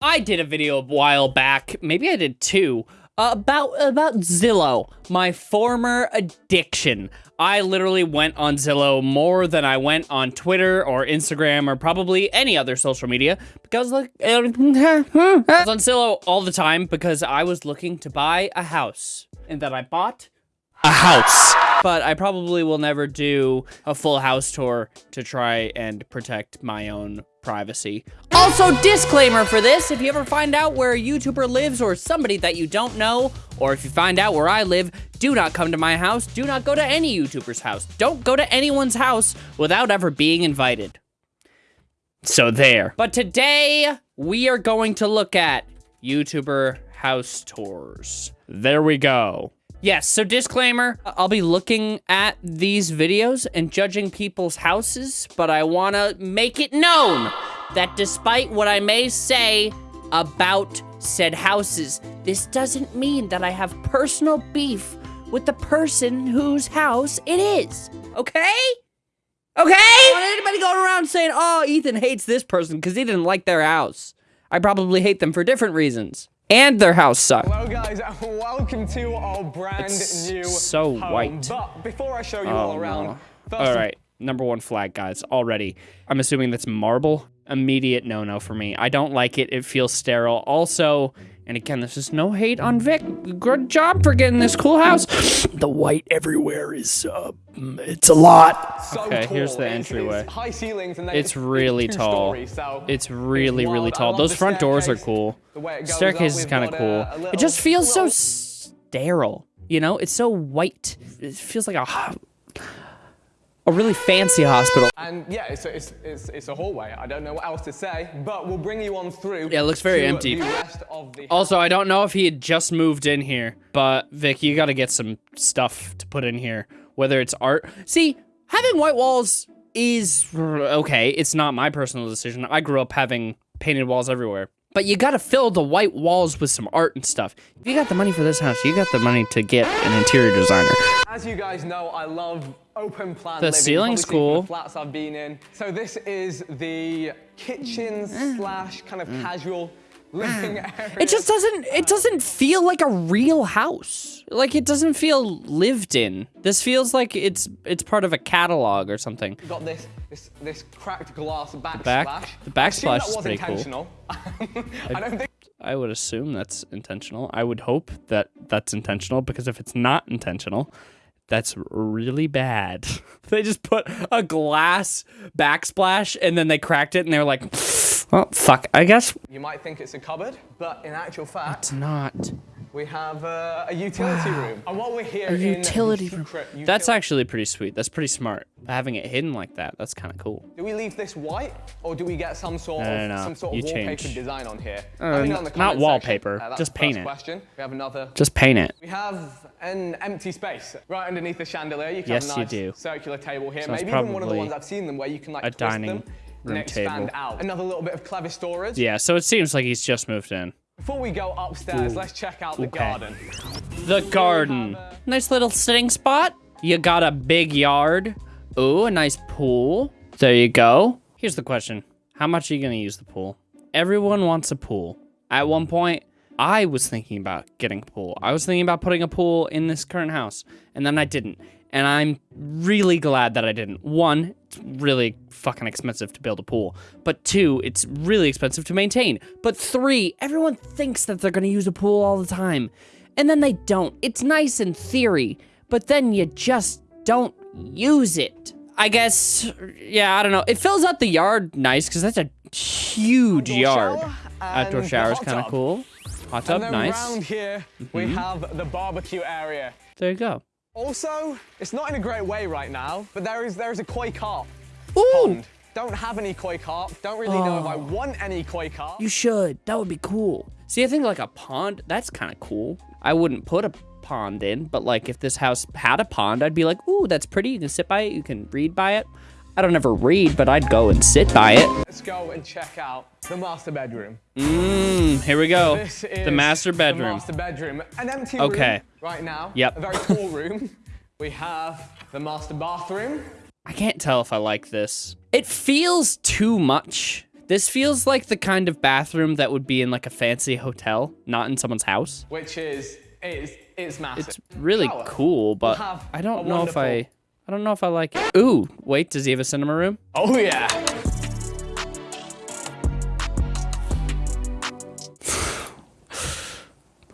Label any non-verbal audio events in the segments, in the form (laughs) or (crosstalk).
I did a video a while back, maybe I did two, about about Zillow, my former addiction. I literally went on Zillow more than I went on Twitter or Instagram or probably any other social media because like (laughs) I was on Zillow all the time because I was looking to buy a house and that I bought a house. But I probably will never do a full house tour to try and protect my own privacy. Also, disclaimer for this, if you ever find out where a YouTuber lives or somebody that you don't know, or if you find out where I live, do not come to my house. Do not go to any YouTuber's house. Don't go to anyone's house without ever being invited. So there. But today, we are going to look at YouTuber house tours. There we go. Yes, so disclaimer, I'll be looking at these videos and judging people's houses, but I want to make it known that despite what I may say about said houses, this doesn't mean that I have personal beef with the person whose house it is, okay? Okay? I don't want anybody going around saying, oh, Ethan hates this person because he didn't like their house. I probably hate them for different reasons and their house sucked. Hello guys, welcome to our brand it's new so home. white. But before I show you Oh, all around, no. first All right, number one flag, guys, already. I'm assuming that's marble. Immediate no-no for me. I don't like it. It feels sterile. Also, and again, this is no hate on Vik. Good job for getting this cool house. (gasps) The white everywhere is, uh, it's a lot. so Okay, here's the entryway. It's high ceilings and It's really tall. stories, so It's really, it's really tall. Those front doors are cool. the way it goes Staircase is kind of cool. a- a it just little- feels so sterile. You know, it's so white. It feels like a a really fancy hospital. And yeah, it's a, it's, it's, it's a hallway. I don't know what else to say, but we'll bring you on through. Yeah, it looks very empty. The rest of the Also, I don't know if he had just moved in here, but Vik, you got to get some stuff to put in here. Whether it's art. See, having white walls is okay. It's not my personal decision. I grew up having painted walls everywhere. But you got to fill the white walls with some art and stuff. If you got the money for this house, you got the money to get an interior designer. As you guys know, I love open plan The living. ceiling's You've probably seen cool. The flats I've been in. So this is the kitchen mm. Mm. slash kind of casual mm. living area. Mm. It just doesn't it doesn't feel like a real house. Like it doesn't feel lived in. This feels like it's it's part of a catalog or something. got this this this cracked glass backsplash. back- the I assume backsplash that is was pretty cool. (laughs) I don't think I would assume that's intentional. I would hope that that's intentional because if it's not intentional, that's really bad. (laughs) they just put a glass backsplash and then they cracked it and they were like, well, fuck. I guess you might think it's a cupboard, but in actual fact, it's not. We have uh, a utility room. And while we're here A in utility room. secret That's actually pretty sweet. That's pretty smart. Having it hidden like that, that's kind of cool. Do we leave this white, or do we get some sort No, of no, no. some sort of You wallpaper change. design on here? Uh, Let me know n- in the not wallpaper, section. Uh, just paint it. Question. We have another. Just paint it. We have an empty space right underneath the chandelier. You can Yes, have you a nice do. circular table here. So Maybe even one of the ones I've seen them where you can like a twist dining them room and expand table. out. Another little bit of clever storage. Yeah, so it seems like he's just moved in. Before we go upstairs, let's check out the Okay. garden. The garden. Nice little sitting spot. You got a big yard. Ooh, a nice pool. There you go. Here's the question. How much are you going to use the pool? Everyone wants a pool. At one point, I was thinking about getting a pool. I was thinking about putting a pool in this current house, and then I didn't. And I'm really glad that I didn't. One, it's really fucking expensive to build a pool. But two, it's really expensive to maintain. But three, everyone thinks that they're gonna use a pool all the time. And then they don't. It's nice in theory, but then you just don't use it. I guess, yeah, I don't know. It fills out the yard nice because that's a huge yard. Outdoor shower is (laughs) kind of cool. Hot tub, And then nice. Mm-hmm. round here, we have the barbecue area. There you go. Also, it's not in a great way right now, but there is there is a koi carp Ooh, pond. Don't have any koi carp. Don't really know if I want any koi carp. you should. That would be cool. See, I think like a pond, that's kind of cool. I wouldn't put a pond in, but like if this house had a pond, I'd be like, ooh, that's pretty. You can sit by it. You can read by it. I don't ever read, but I'd go and sit by it. Let's go and check out the master bedroom. Mmm, here we go. This is The master bedroom. The master bedroom. An empty Okay. room right now. Yep. A very tall room. (laughs) We have the master bathroom. I can't tell if I like this. It feels too much This feels like the kind of bathroom that would be in like a fancy hotel, not in someone's house. which is it's it's massive. It's really Shower. cool, but I don't know if I I don't know if I like it. Ooh, wait, does he have a cinema room? Oh yeah. (sighs)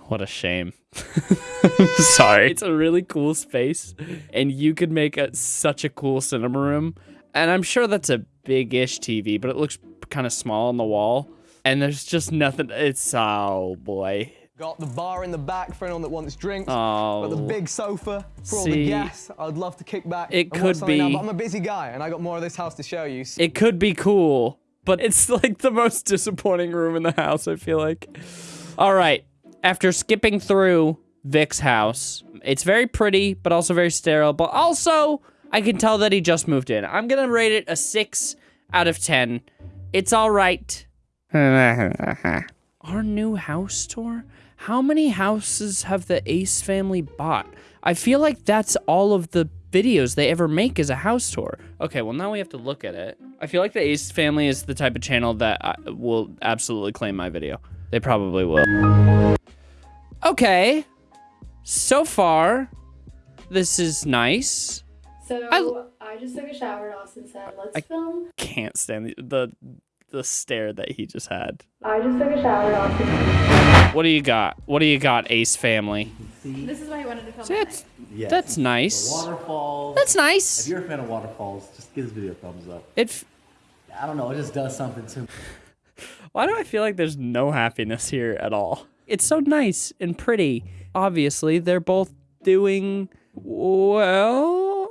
What a shame. (laughs) Sorry. It's a really cool space, and you could make a, such a cool cinema room. And I'm sure that's a big-ish TV, but it looks kind of small on the wall. And there's just nothing. It's oh boy. Got the bar in the back for anyone that wants drinks. Oh. Got the oh. big sofa for all See, the guests. I'd love to kick back. it could something now, be- but I'm a busy guy, and I got more of this house to show you. So It could be cool, but it's like the most disappointing room in the house. I feel like. All right. After skipping through Vik's house, it's very pretty, but also very sterile. But also, I can tell that he just moved in. I'm gonna rate it a six out of ten. It's all right. (laughs) Our new house tour? How many houses have the Ace family bought? I feel like that's all of the videos they ever make is a house tour. Okay, well now we have to look at it. I feel like the Ace family is the type of channel that I, will absolutely claim my video. They probably will. Okay. So far, this is nice. So I, just took a shower and Austin said, let's I- film. Can't stand the, the the stare that he just had. I just took a shower and What do you got? What do you got, Ace family? this is why he wanted to film See, at that's Yes. that's nice. The waterfalls. That's nice. If you're a fan of waterfalls, just give this video a thumbs up. It. f- I don't know, it just does something to me. (laughs) Why do I feel like there's no happiness here at all? It's so nice and pretty. Obviously, they're both doing well,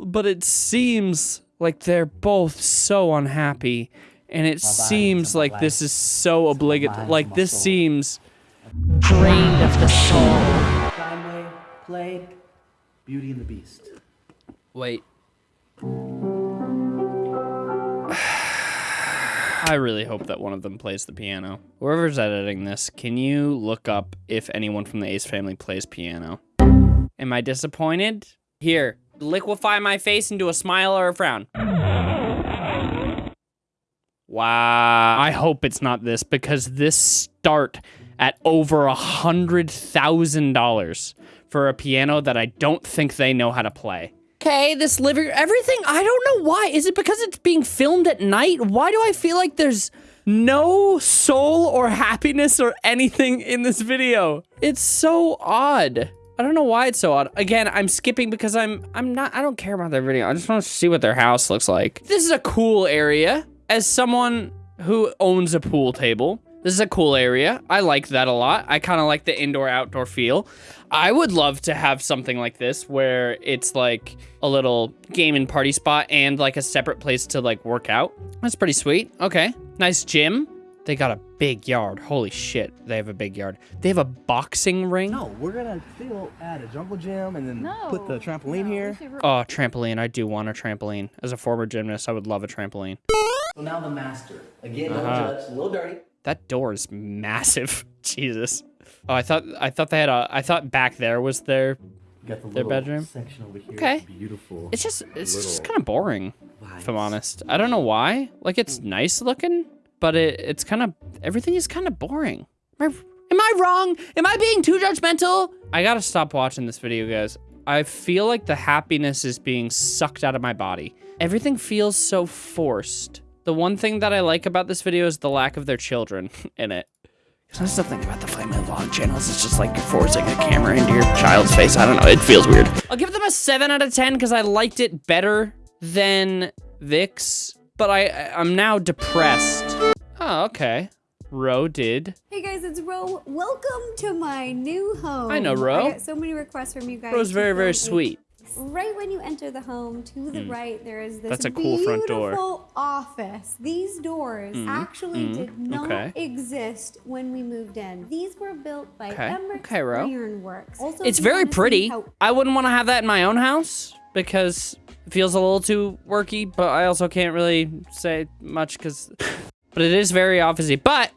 but it seems like they're both so unhappy. And it seems my like this is so obligatory. Like, this soul. seems drained of the soul. Steinway played Beauty and the Beast. Wait. (sighs) I really hope that one of them plays the piano. Whoever's editing this, can you look up if anyone from the Ace family plays piano? Am I disappointed? Here, liquefy my face into a smile or a frown. Wow. I hope it's not this because this start at over a hundred thousand dollars for a piano that I don't think they know how to play. Okay, this living everything. I don't know why. Is it because it's being filmed at night? Why do I feel like there's no soul or happiness or anything in this video? It's so odd. I don't know why it's so odd. Again, I'm skipping because I'm I'm not I don't care about their video. I just want to see what their house looks like. This is a cool area. As someone who owns a pool table, this is a cool area. I like that a lot. I kind of like the indoor outdoor feel. I would love to have something like this where it's like a little game and party spot and like a separate place to like work out. That's pretty sweet. Okay. Nice gym. They got a big yard. Holy shit. They have a big yard. They have a boxing ring. No, we're gonna still add a jungle gym and then No. put the trampoline here. Oh, trampoline. I do want a trampoline. As a former gymnast, I would love a trampoline. So now the master. Again, no Uh-huh. judge, a little dirty. That door is massive. (laughs) Jesus. Oh, I thought I thought they had a I thought back there was their the Their bedroom? section over here. Okay. Beautiful. It's just it's just kind of boring, if I'm honest. I don't know why. Like it's nice looking, but it it's kind of everything is kind of boring. Am I, am I wrong? Am I being too judgmental? I gotta stop watching this video, guys. I feel like the happiness is being sucked out of my body. Everything feels so forced. The one thing that I like about this video is the lack of their children (laughs) in it. There's something about the Flame Vlog channels. It's just like you're forcing a camera into your child's face. I don't know. It feels weird. I'll give them a 7 out of 10 because I liked it better than Vik's, but I, I'm now depressed. Oh, okay. Ro did. Hey guys, it's Ro. Welcome to my new home. I know, Ro. I got so many requests from you guys. Ro's to very, very sweet. Right when you enter the home, to the hmm. right, there is this That's a cool front door. beautiful office. These doors hmm. actually hmm. did not Okay. exist when we moved in. These were built by Okay. Emmerich Okay, Ro. Ironworks. Also, It's very pretty. I wouldn't want to have that in my own house because it feels a little too worky, but I also can't really say much because. But it is very officey. But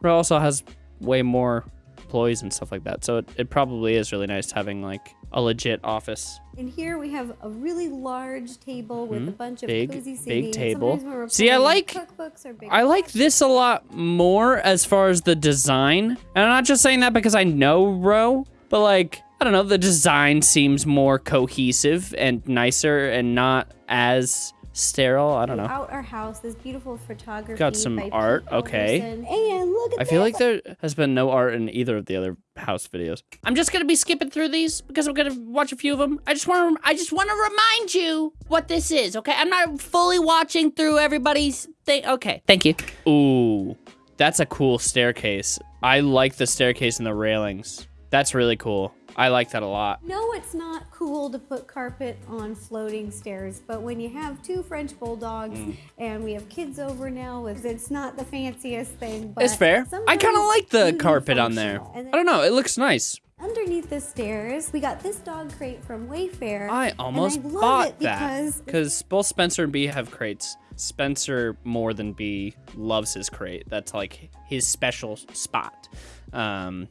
Ro also has way more employees and stuff like that. So it, it probably is really nice having like a legit office. And here we have a really large table with mm-hmm. a bunch of? Big- cozy big table. Sometimes when we're See, I like- cookbooks or big I like this a lot more as far as the design. And I'm not just saying that because I know Ro, but like, I don't know, the design seems more cohesive and nicer and not as sterile. I don't know. Out our house, this beautiful photography. Got some by art, Pete okay. Alderson. And look at I feel this. like there has been no art in either of the other house videos. I'm just gonna be skipping through these because I'm gonna watch a few of them. I just want to, I just want to remind you what this is. Okay, I'm not fully watching through everybody's thing. Okay, thank you. Ooh, that's a cool staircase. I like the staircase and the railings. That's really cool. I like that a lot. No, it's not cool to put carpet on floating stairs, but when you have two French bulldogs Mm. and we have kids over now, it's- not the fanciest thing. But It's fair. I kind of like the carpet on there. I don't know. It looks nice. Underneath the stairs, we got this dog crate from Wayfair. I almost love bought it that because because both Spencer and B have crates. Spencer more than B loves his crate. That's like his special spot. Um,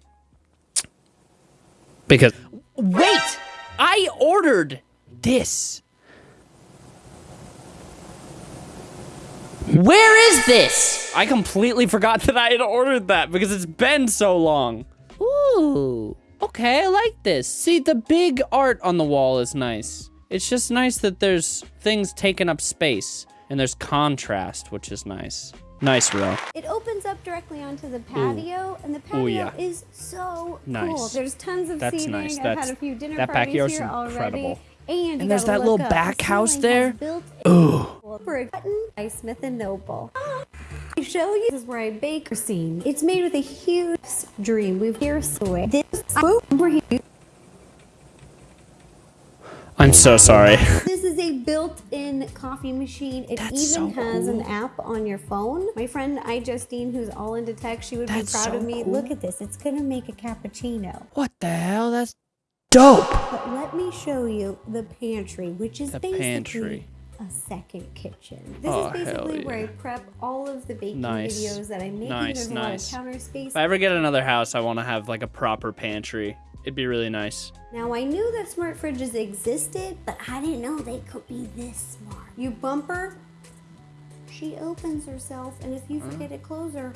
because wait, I ordered this. Where is this? I completely forgot that I had ordered that because it's been so long. Ooh, okay, I like this. See, the big art on the wall is nice. It's just nice that there's things taking up space and there's contrast, which is nice. Nice, Ro. It opens up directly onto the patio, and the patio yeah. is so cool. There's tons of That's seating. nice. I've That's- had a few dinner that parties backyard's here already. incredible. And, you And there's that little up. back house there. has built Ooh. For a button by Smith and Noble. I show you this is where I bake scene. It's made with a huge dream. We've here away. This over here. I'm so sorry. This is a built-in coffee machine. It That's even so has an app on your phone. My friend I Justine, who's all into tech, she would That's be proud so of me. cool. Look at this. It's gonna make a cappuccino. what the hell? That's dope. But let me show you the pantry, which is The basically pantry. a second kitchen. This Oh, is basically hell where I prep all of the baking Nice. videos that I make. Nice, There's nice. a lot of counter space. If I ever get another house, I want to have like a proper pantry. It'd be really nice. Now I knew that smart fridges existed, but I didn't know they could be this smart. You bump her, she opens herself, and if you forget to close her,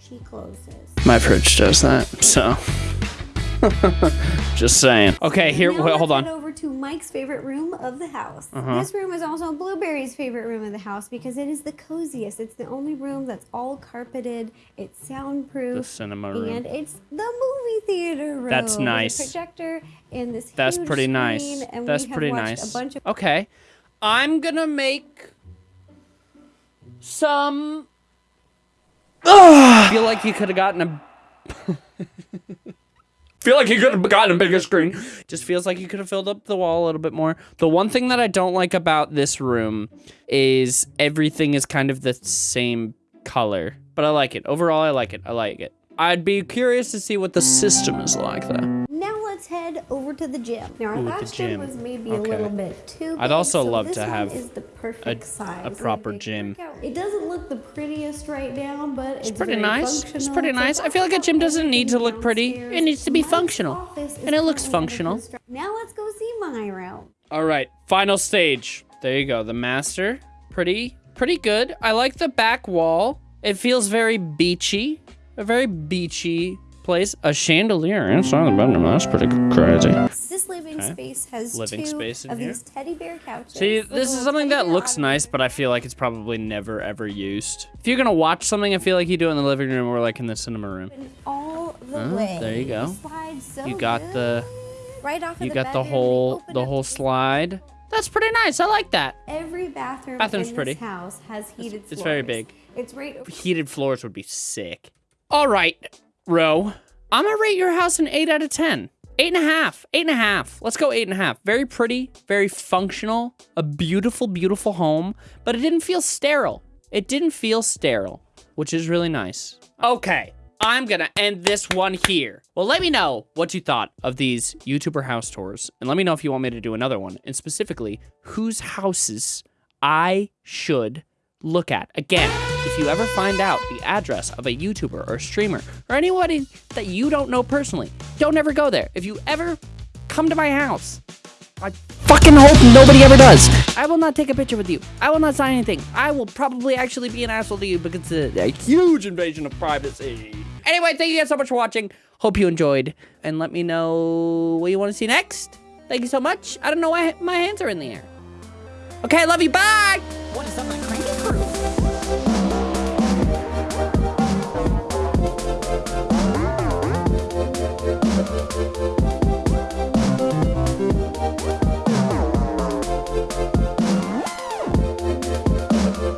she closes. My fridge does that, so. (laughs) Just saying. Okay, here, wait, hold on. To Mike's favorite room of the house. Uh-huh. This room is also Blueberry's favorite room of the house because it is the coziest. It's the only room that's all carpeted. It's soundproof. The cinema room. And it's the movie theater room. That's with a nice. projector and this That's huge pretty screen, nice. And That's we have pretty nice. A bunch of Okay. I'm gonna make some. (sighs) I feel like you could have gotten a. (laughs) (laughs) feel like he could have gotten a bigger screen. Just feels like you could have filled up the wall a little bit more. The one thing that I don't like about this room is everything is kind of the same color. But I like it. Overall, I like it. I like it. I'd be curious to see what the system is like, though. Now let's head over to the gym. Now our Ooh, the last gym. gym. was maybe Okay. a little bit too. I'd big, also so love this to one have is the perfect size. a proper big gym. It doesn't look the prettiest right now, but it's, pretty very nice. It's pretty nice. I feel like a gym doesn't need to look pretty. It needs to be Mike's functional. And it looks functional. Now let's go see my room. All right, final stage. There you go. The master, pretty, pretty good. I like the back wall. It feels very beachy, a very beachy place. A chandelier inside the bedroom. That's pretty crazy. This living space has Living two space of here. these teddy bear couches. See, this is something that looks nice, but I feel like it's probably never ever used. If you're gonna watch something, I feel like you do it in the living room or like in the cinema room. all the Oh, way. there you go. So You got the, right off of you the got the whole, the whole slide. That's pretty nice. I like that. Every bathroom Bathroom's in pretty. this house has heated floors. it's very big. It's right heated floors would be sick. All right, Ro. I'm gonna rate your house an eight out of ten. Eight and a half. Eight and a half. Let's go eight and a half. Very pretty, very functional, a beautiful, beautiful home, but it didn't feel sterile. It didn't feel sterile, which is really nice. Okay. I'm gonna end this one here. Well, let me know what you thought of these YouTuber house tours, and let me know if you want me to do another one, and specifically, whose houses I should look at. Again, if you ever find out the address of a YouTuber or streamer or anybody that you don't know personally, don't ever go there. If you ever come to my house, I fucking hope nobody ever does. I will not take a picture with you. I will not sign anything. I will probably actually be an asshole to you because it's a, a huge invasion of privacy. Anyway, thank you guys so much for watching. Hope you enjoyed. And let me know what you want to see next. Thank you so much. I don't know why my hands are in the air. Okay, I love you. Bye. What is up, cranky crew?